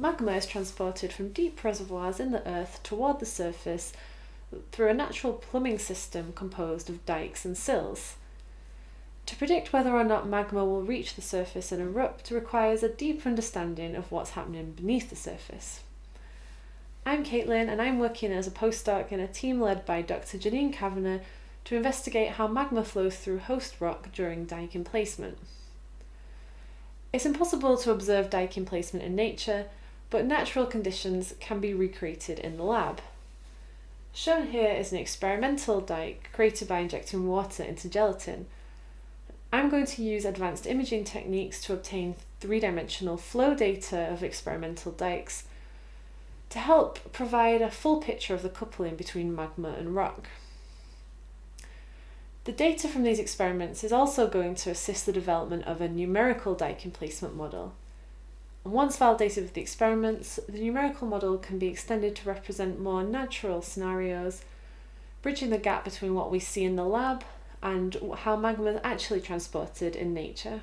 magma is transported from deep reservoirs in the earth toward the surface through a natural plumbing system composed of dikes and sills. To predict whether or not magma will reach the surface and erupt requires a deep understanding of what's happening beneath the surface. I'm Caitlin and I'm working as a postdoc in a team led by Dr. Janine Kavanagh to investigate how magma flows through host rock during dike emplacement. It's impossible to observe dike emplacement in nature, but natural conditions can be recreated in the lab. Shown here is an experimental dike created by injecting water into gelatin. I'm going to use advanced imaging techniques to obtain three-dimensional flow data of experimental dikes to help provide a full picture of the coupling between magma and rock. The data from these experiments is also going to assist the development of a numerical dike emplacement model. Once validated with the experiments, the numerical model can be extended to represent more natural scenarios, bridging the gap between what we see in the lab and how magma is actually transported in nature.